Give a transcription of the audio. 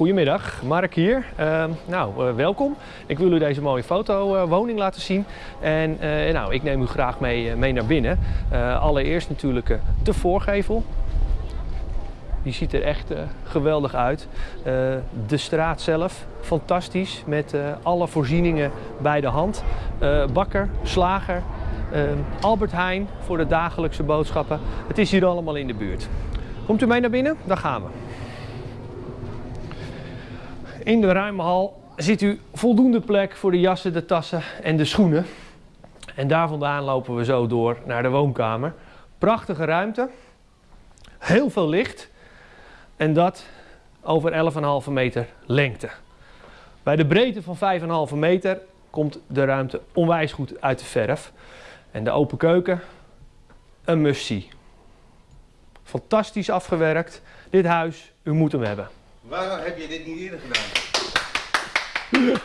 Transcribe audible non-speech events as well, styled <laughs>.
Goedemiddag, Mark hier. Uh, nou, uh, welkom. Ik wil u deze mooie fotowoning uh, laten zien. En uh, nou, ik neem u graag mee, mee naar binnen. allereerst natuurlijk de voorgevel. Die ziet er echt geweldig uit. de straat zelf, fantastisch. Met alle voorzieningen bij de hand. bakker, slager, Albert Heijn voor de dagelijkse boodschappen. Het is hier allemaal in de buurt. Komt u mee naar binnen? Dan gaan we. In de ruime hal ziet u voldoende plek voor de jassen, de tassen en de schoenen. En daar vandaan lopen we zo door naar de woonkamer. Prachtige ruimte, heel veel licht en dat over 11,5 meter lengte. Bij de breedte van 5,5 meter komt de ruimte onwijs goed uit de verf. En de open keuken, een must-see. Fantastisch afgewerkt. Dit huis, u moet hem hebben. Waarom heb je dit niet eerder gedaan? <laughs>